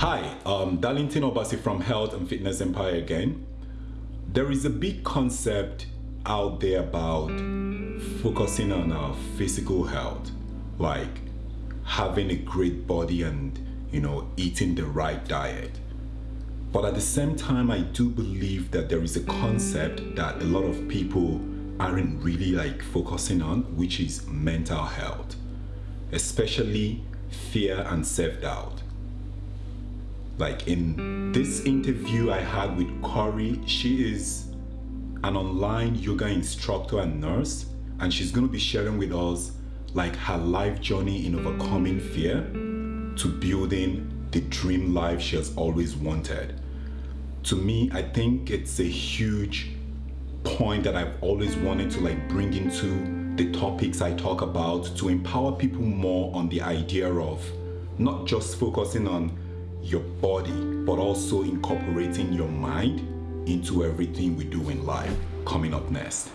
Hi, um, Darlington Obasi from Health and Fitness Empire again. There is a big concept out there about focusing on our physical health, like having a great body and, you know, eating the right diet. But at the same time, I do believe that there is a concept that a lot of people aren't really like focusing on, which is mental health, especially fear and self-doubt. Like in this interview I had with Corey, she is an online yoga instructor and nurse, and she's going to be sharing with us like her life journey in overcoming fear to building the dream life she has always wanted. To me, I think it's a huge point that I've always wanted to like bring into the topics I talk about to empower people more on the idea of not just focusing on your body, but also incorporating your mind into everything we do in life. Coming up next.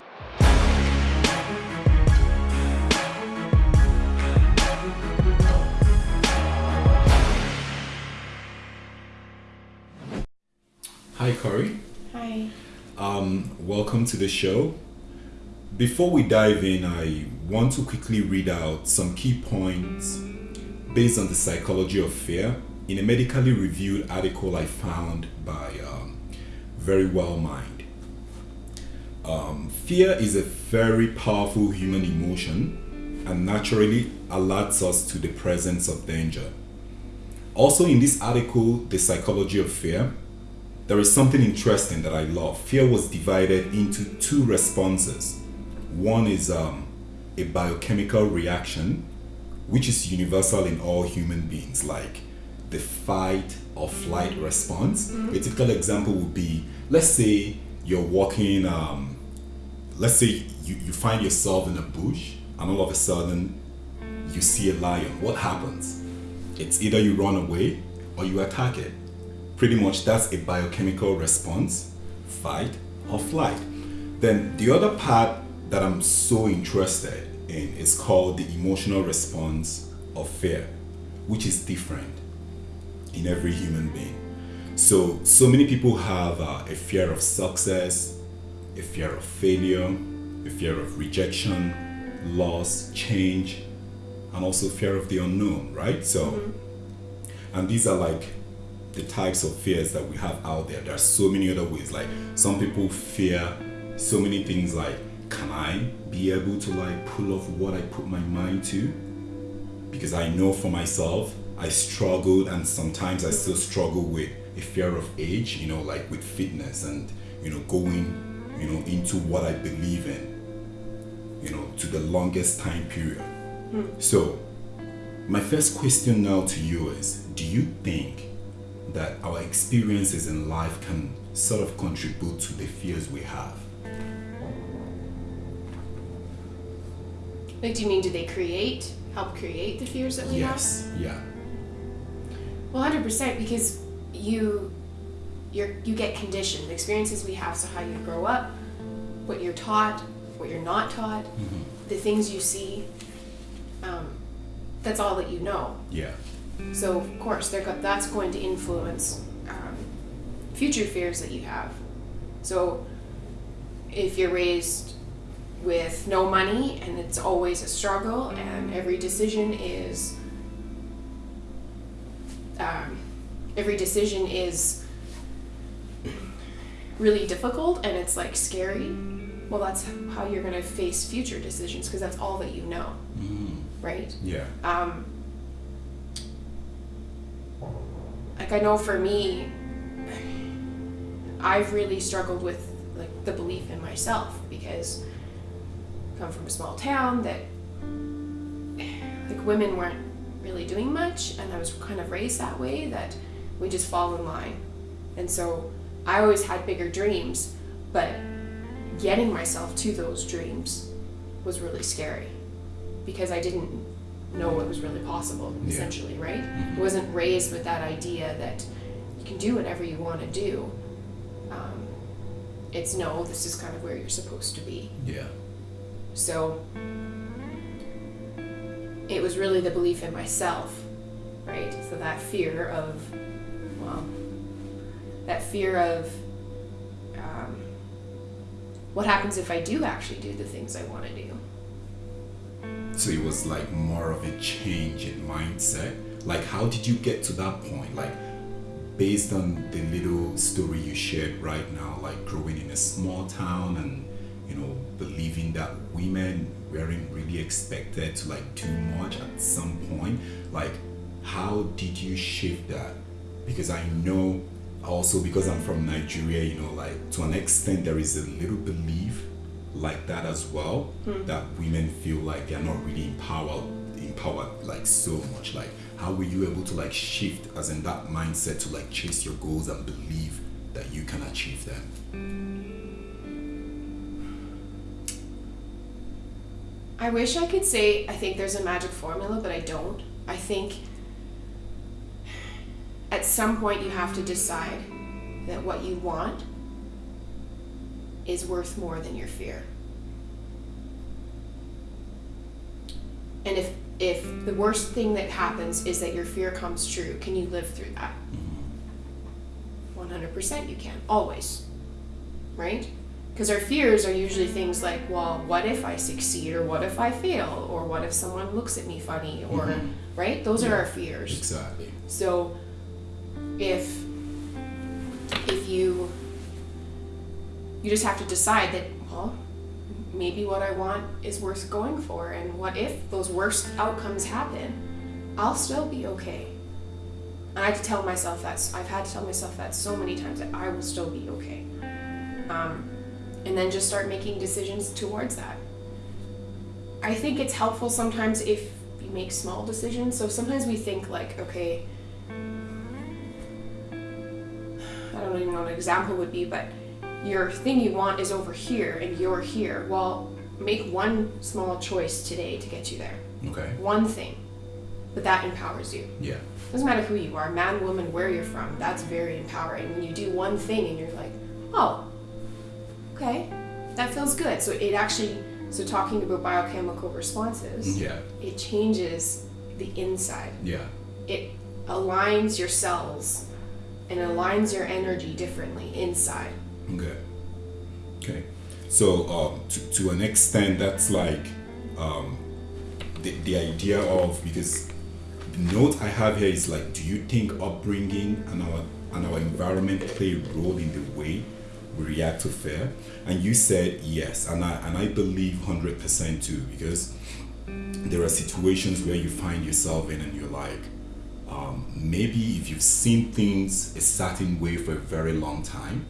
Hi, Corey. Hi. Um, welcome to the show. Before we dive in, I want to quickly read out some key points based on the psychology of fear in a medically reviewed article I found by um, Verywell Mind. Um, fear is a very powerful human emotion and naturally alerts us to the presence of danger. Also, in this article, The Psychology of Fear, there is something interesting that I love. Fear was divided into two responses. One is um, a biochemical reaction, which is universal in all human beings, like the fight or flight response. A typical example would be let's say you're walking, um, let's say you, you find yourself in a bush, and all of a sudden you see a lion. What happens? It's either you run away or you attack it. Pretty much that's a biochemical response, fight or flight. Then the other part that I'm so interested in is called the emotional response of fear, which is different in every human being. So, so many people have uh, a fear of success, a fear of failure, a fear of rejection, loss, change, and also fear of the unknown, right? So, and these are like the types of fears that we have out there. There are so many other ways. Like some people fear so many things like, can I be able to like pull off what I put my mind to? Because I know for myself, I struggled and sometimes I still struggle with a fear of age, you know, like with fitness and, you know, going, you know, into what I believe in, you know, to the longest time period. Hmm. So, my first question now to you is Do you think that our experiences in life can sort of contribute to the fears we have? Like, do you mean do they create, help create the fears that we Yes, yeah, have? Well, hundred percent, because you, you're you get conditioned. The experiences we have, so how you grow up, what you're taught, what you're not taught, the things you see. Um, that's all that you know. yeah, So of course, go- that's going to influence um, future fears that you have. So if you're raised with no money and it's always a struggle and every decision is um, every decision is really difficult and it's like scary well that's how you're going to face future decisions because that's all that you know right? Yeah, um, like I know for me, I've really struggled with like the belief in myself because I come from a small town that like women weren't really doing much, and I was kind of raised that way that we just fall in line, and so I always had bigger dreams, but getting myself to those dreams was really scary because I didn't know what was really possible, Yeah. essentially, right? I wasn't raised with that idea that you can do whatever you want to do. Um, it's no, this is kind of where you're supposed to be. yeah, So it was really the belief in myself, right? So that fear of well, that fear of um, what happens if I do actually do the things I want to do. So it was like more of a change in mindset. Like, how did you get to that point? Like, based on the little story you shared right now, like growing in a small town and you know believing that women weren't really expected to like do much at some point. Like, how did you shift that? Because I know also because I'm from Nigeria, you know, like to an extent there is a little belief like that as well hmm. that women feel like they're not really empowered empowered like so much like how were you able to like shift as in that mindset to like chase your goals and believe that you can achieve them I wish I could say I think there's a magic formula, but I don't. I think at some point you have to decide that what you want is worth more than your fear. And if if the worst thing that happens is that your fear comes true, can you live through that? Mm-hmm. 100% you can, always. Right? Because our fears are usually things like, well, what if I succeed, or what if I fail, or what if someone looks at me funny, or, Mhm. right? Those are our fears. exactly So if if you you just have to decide that well maybe what I want is worth going for and what if those worst outcomes happen I'll still be okay. And I have to tell myself that I've had to tell myself that so many times that I will still be okay. Um, and then just start making decisions towards that. I think it's helpful sometimes if you make small decisions. So sometimes we think like, okay, I don't even know what an example would be, but your thing you want is over here and you're here. Well, make one small choice today to get you there. okay One thing. But that empowers you. yeah Doesn't matter who you are, man, woman, where you're from. That's very empowering. When you do one thing and you're like, oh, okay, that feels good. So it actually, so talking about biochemical responses, yeah it changes the inside. yeah It aligns your cells and aligns your energy differently inside. Okay. Okay. So um, to, to an extent, that's like um, the, the idea of because the note I have here is like, do you think upbringing and our and our environment play a role in the way react to fear? And you said yes, and I and I believe hundred percent too because there are situations where you find yourself in and you're like, um, maybe if you've seen things a certain way for a very long time,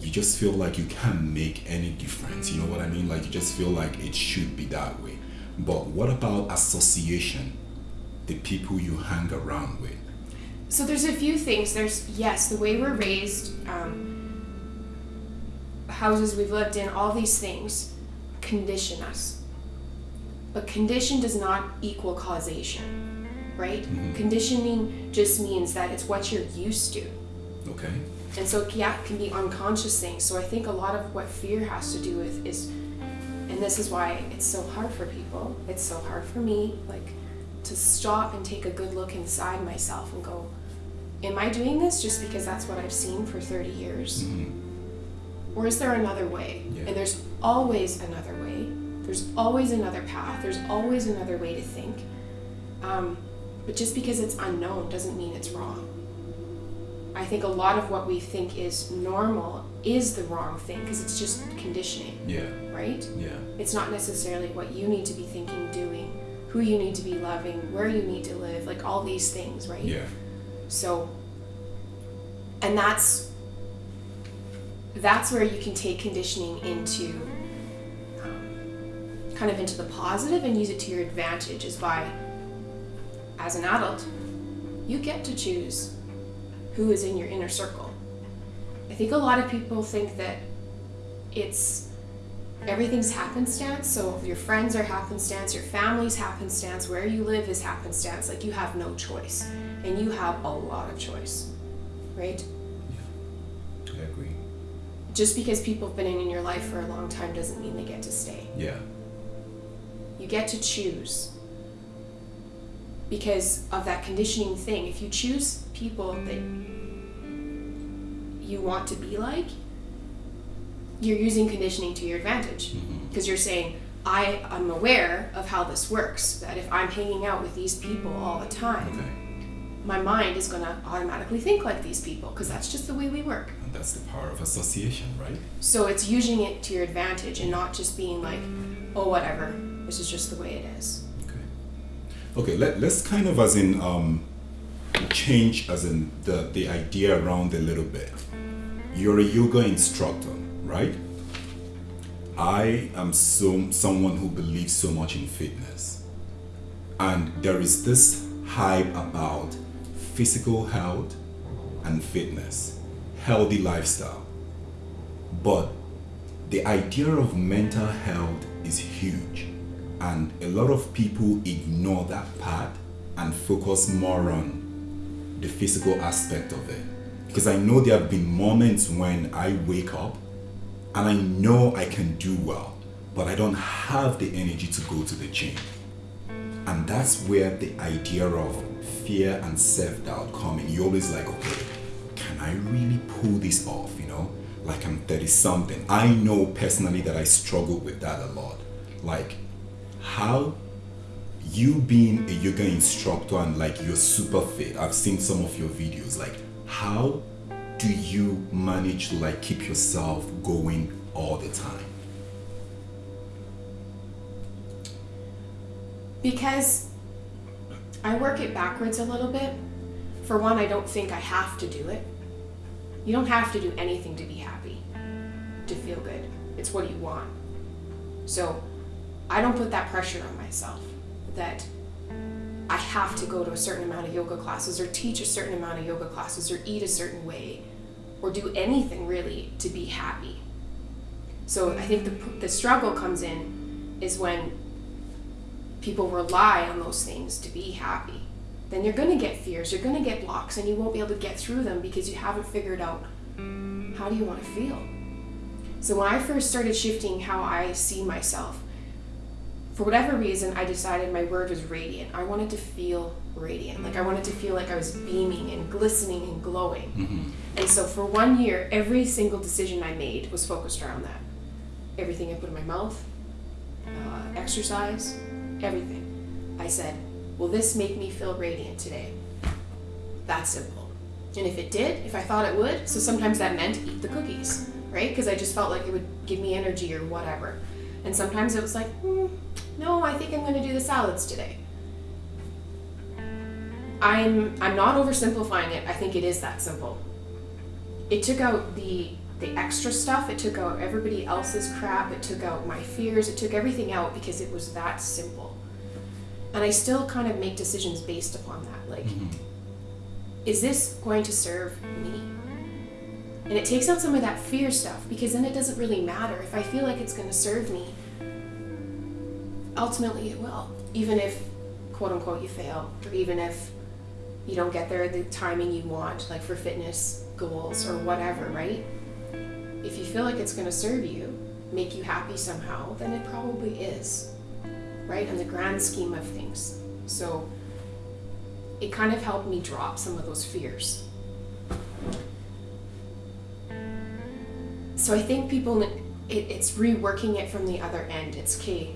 you just feel like you can't make any difference. You know what I mean? Like you just feel like it should be that way. But what about association? The people you hang around with. So there's a few things. There's yes, the way we're raised, um, houses we've lived in, all these things condition us. But condition does not equal causation, right? Mm-hmm. Conditioning just means that it's what you're used to. Okay. And so yeah, it can be unconscious things. So I think a lot of what fear has to do with is and this is why it's so hard for people. It's so hard for me, like to stop and take a good look inside myself and go, Am I doing this just because that's what I've seen for 30 years? Mm-hmm. Or is there another way? Yeah. And there's always another way. There's always another path. There's always another way to think. Um, but just because it's unknown doesn't mean it's wrong. I think a lot of what we think is normal is the wrong thing because it's just conditioning, Yeah. right? Yeah. It's not necessarily what you need to be thinking, doing, who you need to be loving, where you need to live, like all these things, right? Yeah. So, and that's that's where you can take conditioning into um, kind of into the positive and use it to your advantage is by as an adult you get to choose who is in your inner circle i think a lot of people think that it's everything's happenstance so your friends are happenstance your family's happenstance where you live is happenstance like you have no choice and you have a lot of choice right. Just because people have been in your life for a long time doesn't mean they get to stay Yeah. you get to choose because of that conditioning thing. If you choose people that you want to be like, you're using conditioning to your advantage mm-hmm. because you're saying, I am aware of how this works. That if I'm hanging out with these people all the time, Okay. my mind is going to automatically think like these people because that's just the way we work. That's the power of association, right? So it's using it to your advantage and not just being like, oh, whatever, this is just the way it is. Okay. Okay, let, let's kind of as in um change as in the, the idea around a little bit. You're a yoga instructor, right? I am so someone who believes so much in fitness. And there is this hype about physical health and fitness, healthy lifestyle. But the idea of mental health is huge, and a lot of people ignore that part and focus more on the physical aspect of it. Because I know there have been moments when I wake up and I know I can do well, but I don't have the energy to go to the gym. And that's where the idea of fear and self doubt come in. You're always like, okay, can I really pull this off? You know, like I'm 30 something. I know personally that I struggle with that a lot. Like, how you being a yoga instructor and like you're super fit, I've seen some of your videos. Like, how do you manage to like keep yourself going all the time? Because I work it backwards a little bit. For one, I don't think I have to do it. You don't have to do anything to be happy, to feel good. It's what you want. So I don't put that pressure on myself that I have to go to a certain amount of yoga classes or teach a certain amount of yoga classes or eat a certain way or do anything really to be happy. So I think the, the struggle comes in is when people rely on those things to be happy, then you're going to get fears, you're going to get blocks, and you won't be able to get through them because you haven't figured out how do you want to feel. So when I first started shifting how I see myself, for whatever reason, I decided my word was radiant. I wanted to feel radiant. Like I wanted to feel like I was beaming and glistening and glowing. And so for one year, every single decision I made was focused around that. Everything I put in my mouth, uh, exercise, everything. I said, Will this make me feel radiant today? That simple. And if it did, if I thought it would, so sometimes that meant eat the cookies, right? Because I just felt like it would give me energy or whatever. And sometimes it was like, hmm, no, I think I'm going to do the salads today. I'm I'm not oversimplifying it. I think it is that simple. It took out the the extra stuff. It took out everybody else's crap. It took out my fears. It took everything out because it was that simple. And I still kind of make decisions based upon that. Like, mm-hmm. is this going to serve me? And it takes out some of that fear stuff because then it doesn't really matter. If I feel like it's going to serve me, ultimately it will. Even if, quote unquote, you fail, or even if you don't get there the timing you want, like for fitness goals or whatever, right? If you feel like it's going to serve you, make you happy somehow, then it probably is, right? In the grand scheme of things. So it kind of helped me drop some of those fears. So I think people, it, it's reworking it from the other end. It's okay.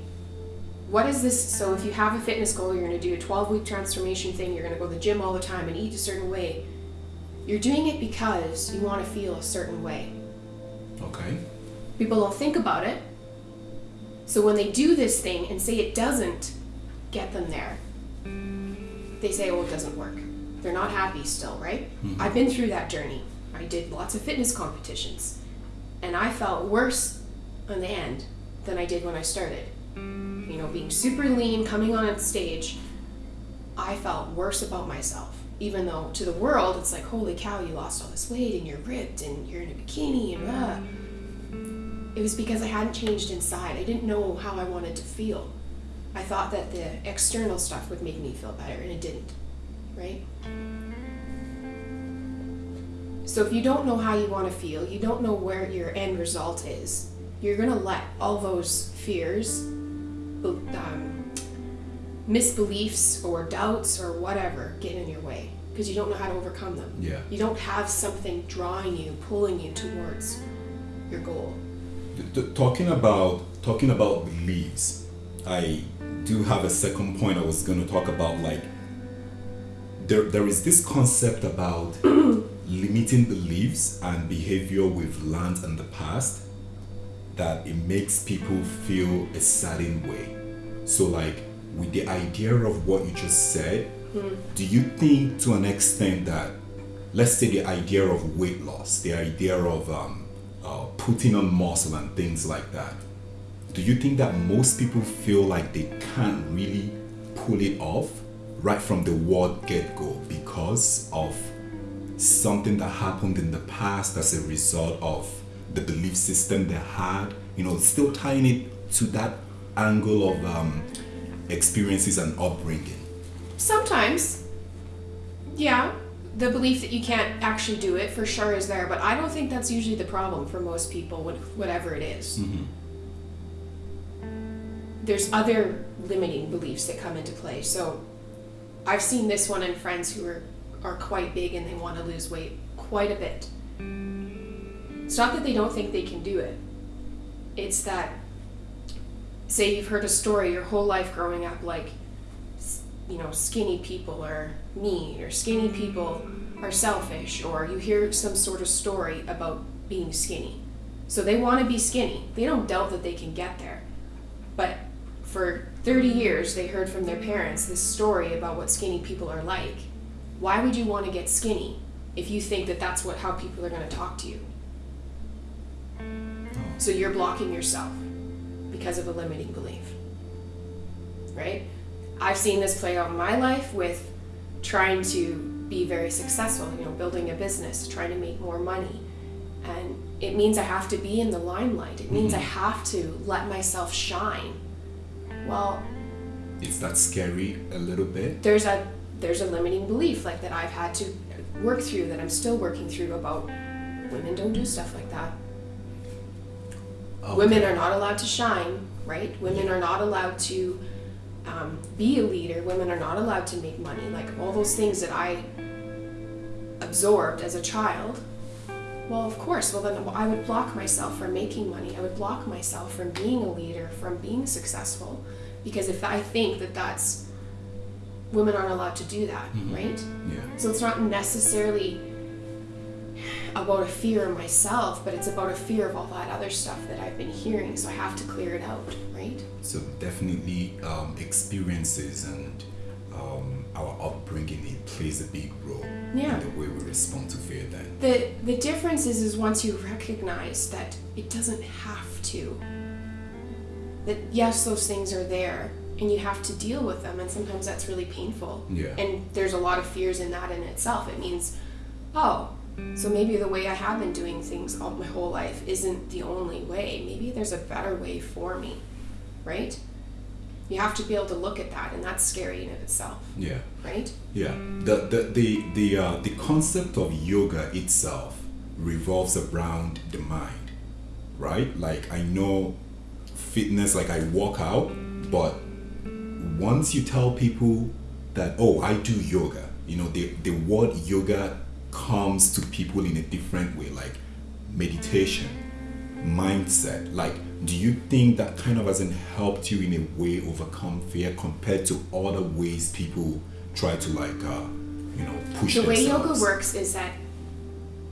What is this? So if you have a fitness goal, you're going to do a 12 week transformation thing, you're going to go to the gym all the time and eat a certain way. You're doing it because you want to feel a certain way. Okay. People don't think about it. So when they do this thing and say it doesn't get them there, they say, oh, it doesn't work. They're not happy still, right? I've been through that journey. I did lots of fitness competitions. And I felt worse in the end than I did when I started. You know, being super lean, coming on stage, I felt worse about myself. Even though to the world, it's like, holy cow, you lost all this weight and you're ripped and you're in a bikini and ah. It was because I hadn't changed inside. I didn't know how I wanted to feel. I thought that the external stuff would make me feel better, and it didn't, right? So if you don't know how you want to feel, you don't know where your end result is, you're going to let all those fears um, misbeliefs or doubts or whatever get in your way because you don't know how to overcome them. Yeah. You don't have something drawing you, pulling you towards your goal. Talking about talking about beliefs, I do have a second point I was going to talk about. Like, there there is this concept about limiting beliefs and behavior we've learned in the past that it makes people feel a certain way. So, like, with the idea of what you just said, do you think to an extent that, let's say, the idea of weight loss, the idea of um, uh, putting on muscle and things like that, do you think that most people feel like they can't really pull it off right from the word get go because of something that happened in the past as a result of the belief system they had? You know, still tying it to that angle of um, experiences and upbringing. Sometimes, yeah, the belief that you can't actually do it for sure is there, but I don't think that's usually the problem for most people, whatever it is. Mm-hmm. There's other limiting beliefs that come into play. So I've seen this one in friends who are, are quite big and they want to lose weight quite a bit. It's not that they don't think they can do it, it's that, say, you've heard a story your whole life growing up, like, you know, skinny people are mean, or skinny mm-hmm. people are selfish, or you hear some sort of story about being skinny. So they want to be skinny. They don't doubt that they can get there. But for 30 years, they heard from their parents this story about what skinny people are like. Why would you want to get skinny if you think that that's what how people are going to talk to you? Oh. So you're blocking yourself because of a limiting belief. Right? I've seen this play out in my life with trying to be very successful, you know, building a business, trying to make more money. And it means I have to be in the limelight. It means I mm-hmm. have to let myself shine. Well, Is that scary a little bit? there's a there's a limiting belief like that I've had to work through that I'm still working through about women don't do stuff like that. Women are not allowed to shine, right? Women are not allowed to um, be a leader. Women are not allowed to make money. Like all those things that I absorbed as a child. Well, of course. Well, then I would block myself from making money. I would block myself from being a leader, from being successful, because if I think that that's women aren't allowed to do that, right? Yeah. So it's not necessarily about a fear of myself, but it's about a fear of all that other stuff that I've been hearing. So I have to clear it out, right? So definitely um, experiences and um, our upbringing it plays a big role Yeah. in the way we respond to fear. Then The the difference is is once you recognize that it doesn't have to. That yes, those things are there and you have to deal with them and sometimes that's really painful. Yeah. And there's a lot of fears in that in itself. It means, oh, so maybe the way I have been doing things all my whole life isn't the only way. Maybe there's a better way for me. Right? You have to be able to look at that and that's scary in of itself, yeah, right? yeah. The the the the uh, the concept of yoga itself revolves around the mind, right? Like I know fitness, like I walk out, but once you tell people that oh I do yoga, you know the the word yoga comes to people in a different way, like meditation, mindset. Like, do you think that kind of hasn't helped you in a way overcome fear compared to other ways people try to like uh, you know push The way yoga works is that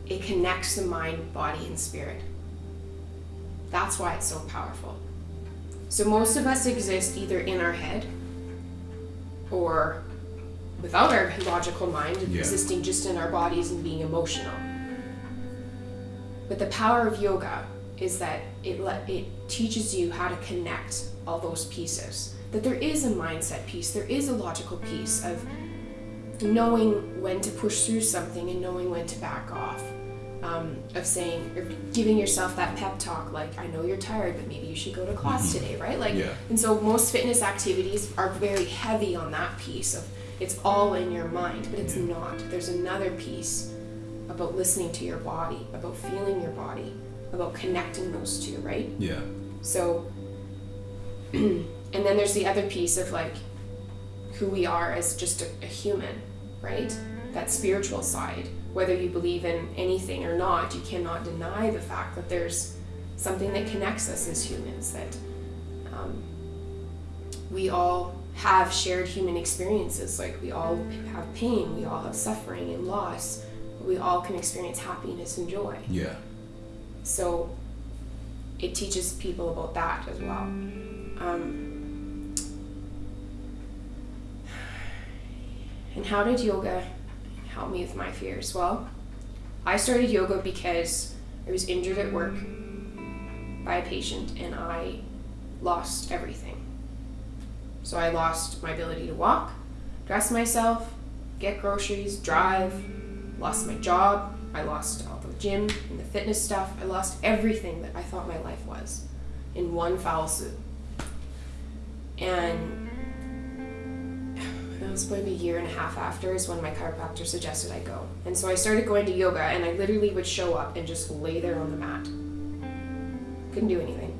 it connects the mind, body, and spirit. That's why it's so powerful. So most of us exist either in our head or without our logical mind, Yeah. existing just in our bodies and being emotional. But the power of yoga is that it let, it teaches you how to connect all those pieces. That there is a mindset piece, there is a logical piece of knowing when to push through something and knowing when to back off. Um, of saying, or giving yourself that pep talk, like, I know you're tired, but maybe you should go to class today, right? Like, Yeah. and so most fitness activities are very heavy on that piece of it's all in your mind, but it's not. There's another piece about listening to your body, about feeling your body, about connecting those two, right? Yeah, So, and then there's the other piece of like who we are as just a, a human, right? That spiritual side. Whether you believe in anything or not, you cannot deny the fact that there's something that connects us as humans, that um, we all have shared human experiences. Like we all have pain, we all have suffering and loss, we all can experience happiness and joy. Yeah. So it teaches people about that as well. Um, and how did yoga help me with my fears? Well, I started yoga because I was injured at work by a patient and I lost everything. So I lost my ability to walk, dress myself, get groceries, drive, lost my job, I lost all the gym and the fitness stuff. I lost everything that I thought my life was in one foul swoop. And it was maybe a year and a half after is when my chiropractor suggested I go. And so I started going to yoga and I literally would show up and just lay there on the mat. Couldn't do anything.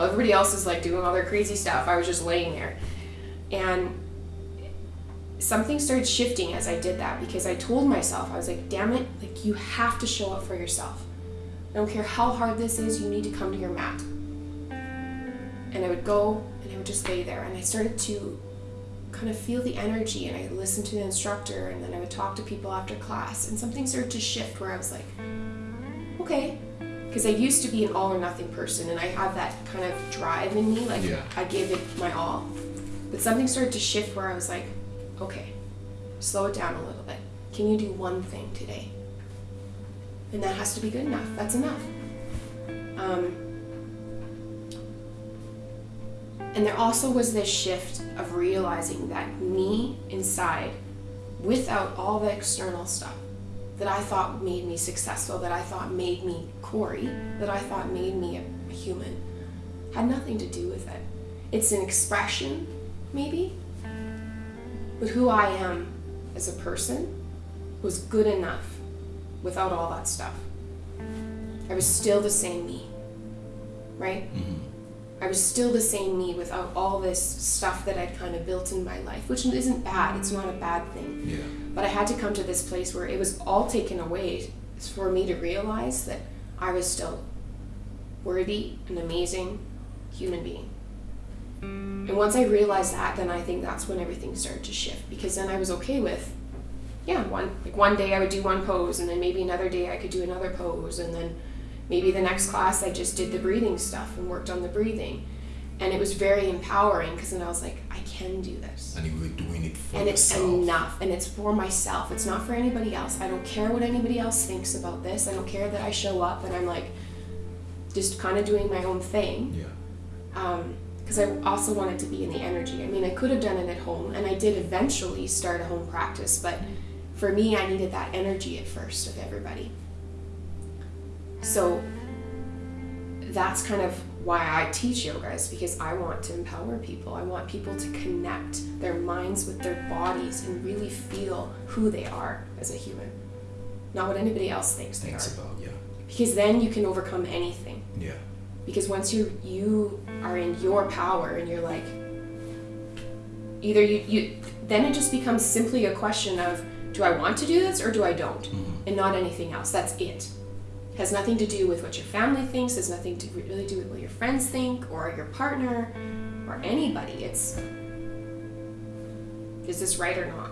While everybody else is like doing all their crazy stuff, I was just laying there. And something started shifting as I did that because I told myself, I was like, damn it, like you have to show up for yourself. I don't care how hard this is, you need to come to your mat. And I would go and I would just lay there and I started to kind of feel the energy and I listened to the instructor and then I would talk to people after class and something started to shift where I was like, okay. Because I used to be an all or nothing person and I have that kind of drive in me, like Yeah. I give it my all. But something started to shift where I was like, okay, slow it down a little bit. Can you do one thing today? And that has to be good enough. That's enough. Um, and there also was this shift of realizing that me inside, without all the external stuff that I thought made me successful, that I thought made me Corey, that I thought made me a, human, had nothing to do with it. It's an expression, maybe, but who I am as a person was good enough without all that stuff. I was still the same me, right? Mm-hmm. I was still the same me without all this stuff that I'd kind of built in my life, which isn't bad. It's not a bad thing. Yeah. But I had to come to this place where it was all taken away for me to realize that I was still worthy and amazing human being. And once I realized that, then I think that's when everything started to shift because then I was okay with, yeah, one like one day I would do one pose and then maybe another day I could do another pose and then maybe the next class I just did the breathing stuff and worked on the breathing. And it was very empowering because then I was like, I can do this. And you were doing it for and it's yourself. enough and it's for myself. It's not for anybody else. I don't care what anybody else thinks about this. I don't care that i show up and i'm like just kind of doing my own thing. Yeah. Um, because i also wanted to be in the energy. I mean i could have done it at home and i did eventually start a home practice but for me i needed that energy at first of everybody so that's kind of why I teach yoga is because I want to empower people. I want people to connect their minds with their bodies and really feel who they are as a human, not what anybody else thinks they Thanks are. about yeah. Because then you can overcome anything. Yeah. Because once you you are in your power and you're like, either you you then it just becomes simply a question of do I want to do this or do I don't, mm-hmm. and not anything else. That's it has nothing to do with what your family thinks, has nothing to really do with what your friends think or your partner or anybody. It's is this right or not?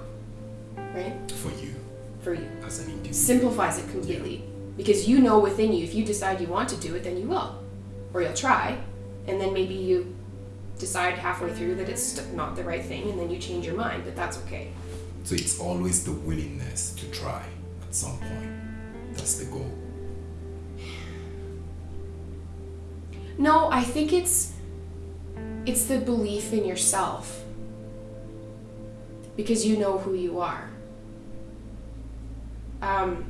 Right? For you For you. as an individual. Simplifies it completely. Because you know within you, if you decide you want to do it, then you will. Or you'll try, and then maybe you decide halfway through that it's not the right thing, and then you change your mind, but that's okay. So it's always the willingness to try at some point. That's the goal. No, I think it's it's the belief in yourself. Because you know who you are. Um,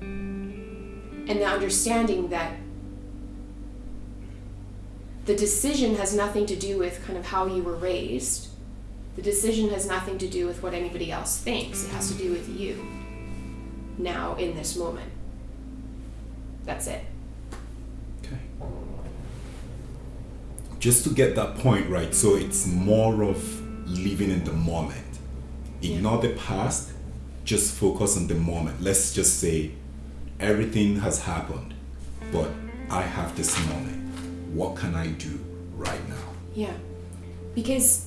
and the understanding that the decision has nothing to do with kind of how you were raised. The decision has nothing to do with what anybody else thinks. It has to do with you now in this moment. That's it. Okay. Just to get that point right, so it's more of living in the moment. Ignore the past, just focus on the moment. Let's just say everything has happened, but I have this moment. What can I do right now? Yeah. Because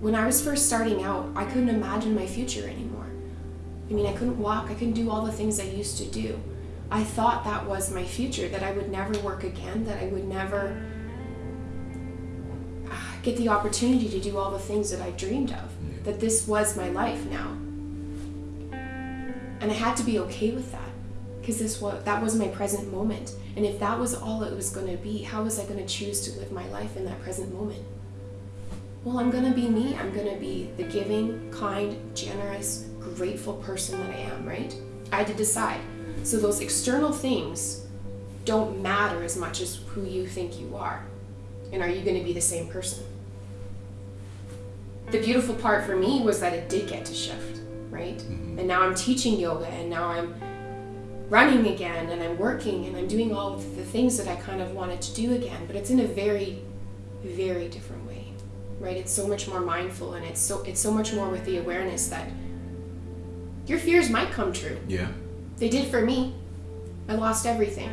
when I was first starting out, I couldn't imagine my future anymore. I mean, I couldn't walk, I couldn't do all the things I used to do. I thought that was my future, that I would never work again, that I would never ah, get the opportunity to do all the things that I dreamed of, that this was my life now. And I had to be okay with that because this was that was my present moment. And if that was all it was going to be, how was I going to choose to live my life in that present moment? Well, I'm going to be me. I'm going to be the giving, kind, generous, grateful person that I am, right? I had to decide. So those external things don't matter as much as who you think you are. And are you going to be the same person? The beautiful part for me was that it did get to shift, right? Mm-hmm. And now I'm teaching yoga and now I'm running again and I'm working and I'm doing all of the things that I kind of wanted to do again, but it's in a very very different way. Right? It's so much more mindful and it's so it's so much more with the awareness that your fears might come true. Yeah. They did for me. I lost everything.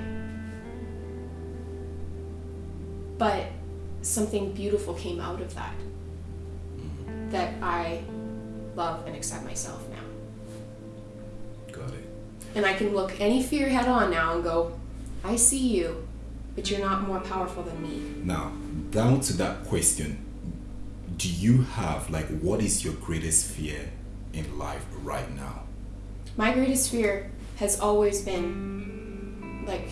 But something beautiful came out of that. Mm-hmm. That I love and accept myself now. Got it. And I can look any fear head on now and go, I see you, but you're not more powerful than me. Now, down to that question, do you have like what is your greatest fear in life right now? My greatest fear has always been like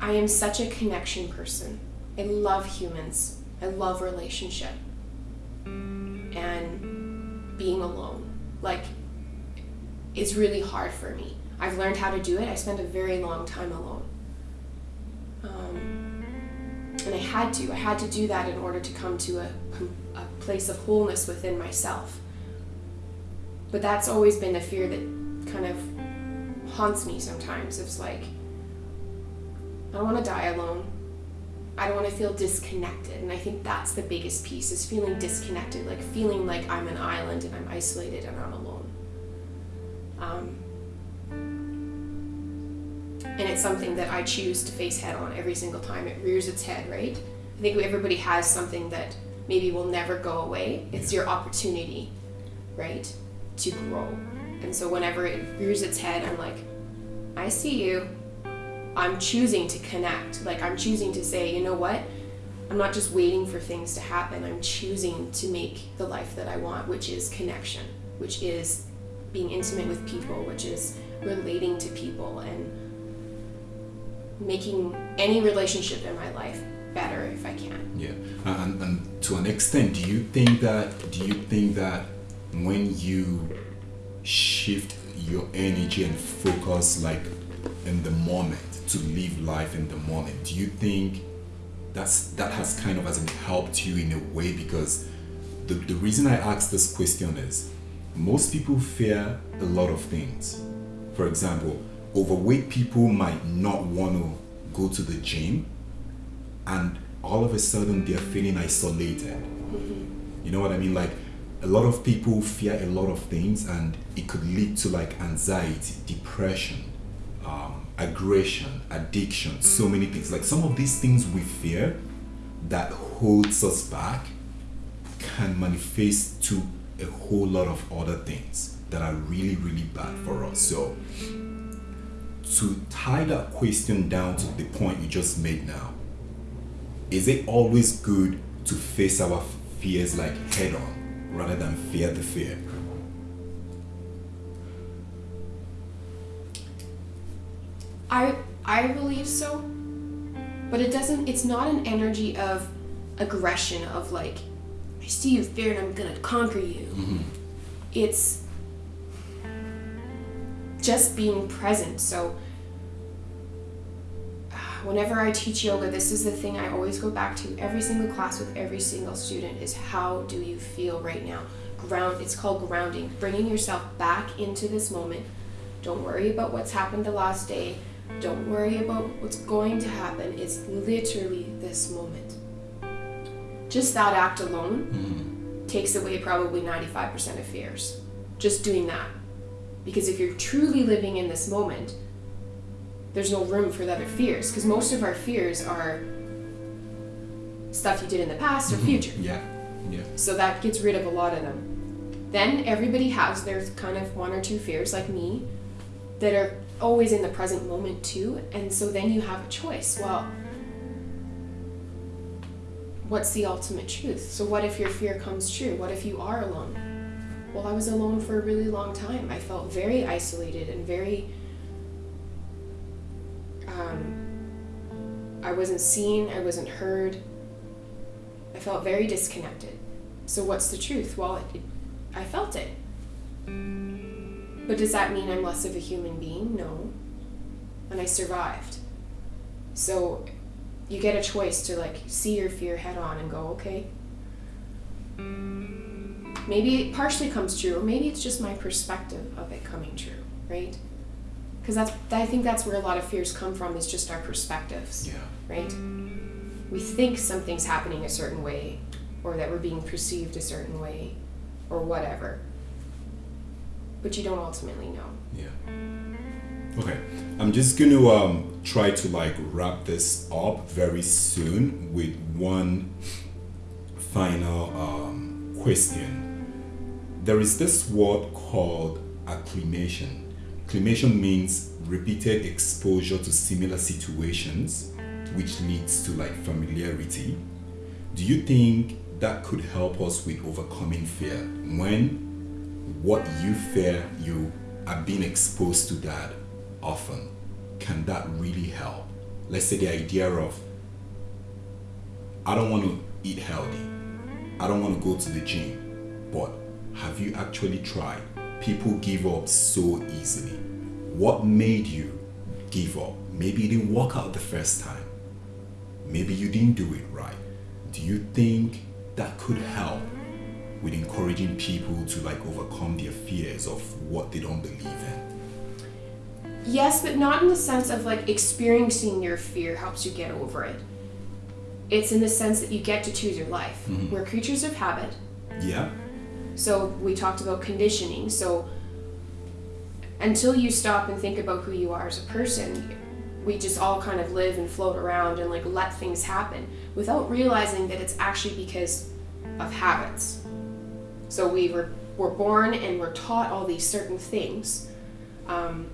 I am such a connection person. I love humans. I love relationship. And being alone. Like it's really hard for me. I've learned how to do it. I spent a very long time alone. Um, and I had to. I had to do that in order to come to a, a place of wholeness within myself. But that's always been a fear that kind of haunts me sometimes. It's like, I don't want to die alone. I don't want to feel disconnected. And I think that's the biggest piece is feeling disconnected, like feeling like I'm an island and I'm isolated and I'm alone. Um, and it's something that I choose to face head on every single time it rears its head, right? I think everybody has something that maybe will never go away. It's your opportunity, right, to grow. And so whenever it rears its head, I'm like, I see you. I'm choosing to connect. Like, I'm choosing to say, you know what? I'm not just waiting for things to happen. I'm choosing to make the life that I want, which is connection, which is being intimate with people, which is relating to people and making any relationship in my life better if I can. Yeah, and, and to an extent, do you think that do you think that when you shift your energy and focus like in the moment to live life in the moment, do you think that's that has kind of as in helped you in a way because the, the reason I ask this question is most people fear a lot of things. For example, overweight people might not want to go to the gym and all of a sudden they're feeling isolated. You know what I mean? Like a lot of people fear a lot of things and it could lead to like anxiety, depression, um, aggression, addiction, so many things. Like some of these things we fear that holds us back can manifest to a whole lot of other things that are really, really bad for us. So to tie that question down to the point you just made now, is it always good to face our fears like head on rather than fear the fear? I I believe so. But it doesn't it's not an energy of aggression of like I see you fear and I'm going to conquer you. Mm-hmm. It's just being present. So whenever I teach yoga, this is the thing I always go back to every single class with every single student is how do you feel right now? Ground it's called grounding, bringing yourself back into this moment. Don't worry about what's happened the last day. Don't worry about what's going to happen. It's literally this moment. Just that act alone Mhm. takes away probably 95% of fears. Just doing that. Because if you're truly living in this moment, there's no room for the other fears. Because most of our fears are stuff you did in the past or Mhm. future. Yeah. Yeah. So that gets rid of a lot of them. Then everybody has their kind of one or two fears, like me, that are always in the present moment too. And so then you have a choice. Well, what's the ultimate truth? So what if your fear comes true? What if you are alone? Well, I was alone for a really long time. I felt very isolated and very. Um, I wasn't seen, I wasn't heard. I felt very disconnected. So, what's the truth? Well, it, I felt it. But does that mean I'm less of a human being? No. And I survived. So, you get a choice to like see your fear head on and go, okay. Maybe it partially comes true, or maybe it's just my perspective of it coming true, right? Because that's I think that's where a lot of fears come from is just our perspectives Yeah. right? We think something's happening a certain way, or that we're being perceived a certain way, or whatever. But you don't ultimately know. Yeah. Okay. I'm just going to um, try to like wrap this up very soon with one final um, question. There is this word called acclimation. Acclimation means repeated exposure to similar situations, which leads to like familiarity. Do you think that could help us with overcoming fear? When what you fear you are being exposed to that often can that really help? Let's say the idea of i don't want to eat healthy. I don't want to go to the gym but have you actually tried people give up so easily what made you give up maybe you didn't work out the first time maybe you didn't do it right do you think that could help with encouraging people to like overcome their fears of what they don't believe in. Yes, but not in the sense of like experiencing your fear helps you get over it. It's in the sense that you get to choose your life. Mm-hmm. We're creatures of habit. Yeah? So we talked about conditioning. So until you stop and think about who you are as a person, we just all kind of live and float around and like let things happen without realizing that it's actually because of habits. So we were we're born and we're taught all these certain things, um,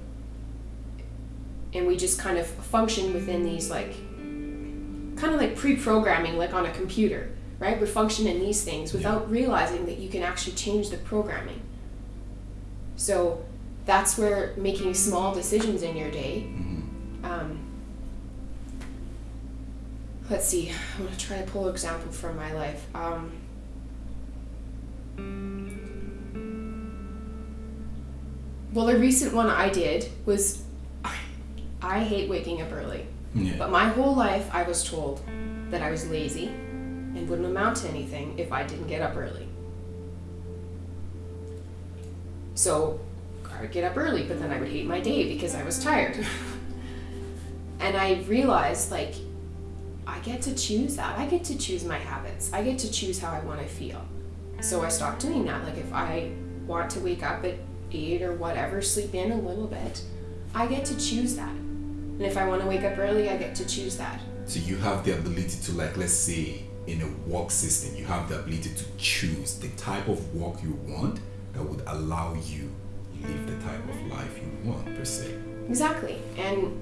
and we just kind of function within these like kind of like pre-programming, like on a computer, right? We function in these things without realizing that you can actually change the programming. So that's where making small decisions in your day. Um, let's see. I'm gonna try to pull an example from my life. Um, well, the recent one I did was I hate waking up early. Yeah. But my whole life, I was told that I was lazy and wouldn't amount to anything if I didn't get up early. So I would get up early, but then I would hate my day because I was tired. and I realized, like, I get to choose that. I get to choose my habits. I get to choose how I want to feel. So I stopped doing that. Like, if I want to wake up at 8 or whatever, sleep in a little bit, I get to choose that. And if I want to wake up early, I get to choose that. So you have the ability to like let's say in a work system, you have the ability to choose the type of work you want that would allow you to live the type of life you want per se. Exactly. And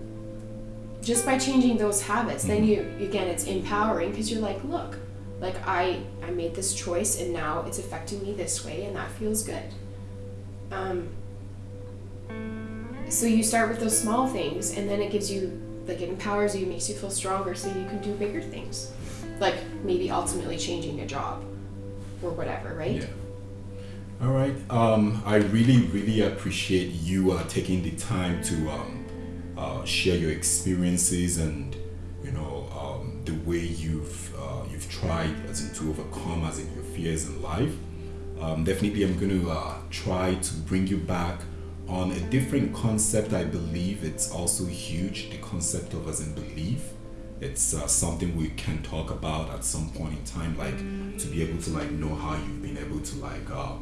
just by changing those habits, then you again it's empowering because you're like, look, like I I made this choice and now it's affecting me this way and that feels good. Um so you start with those small things and then it gives you like it empowers you, makes you feel stronger so you can do bigger things. Like maybe ultimately changing a job or whatever, right? Yeah. All right. Um, I really, really appreciate you uh, taking the time to um, uh, share your experiences and you know um, the way you've uh, you've tried as in to overcome as in your fears in life. Um, definitely, I'm going to uh, try to bring you back on a different concept, I believe it's also huge. The concept of as in belief. It's uh, something we can talk about at some point in time, like to be able to like know how you've been able to like uh,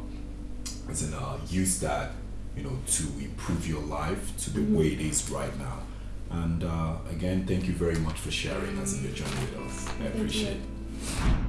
as in uh, use that, you know, to improve your life to the way it is right now. And uh, again, thank you very much for sharing as in your journey with us. I appreciate it.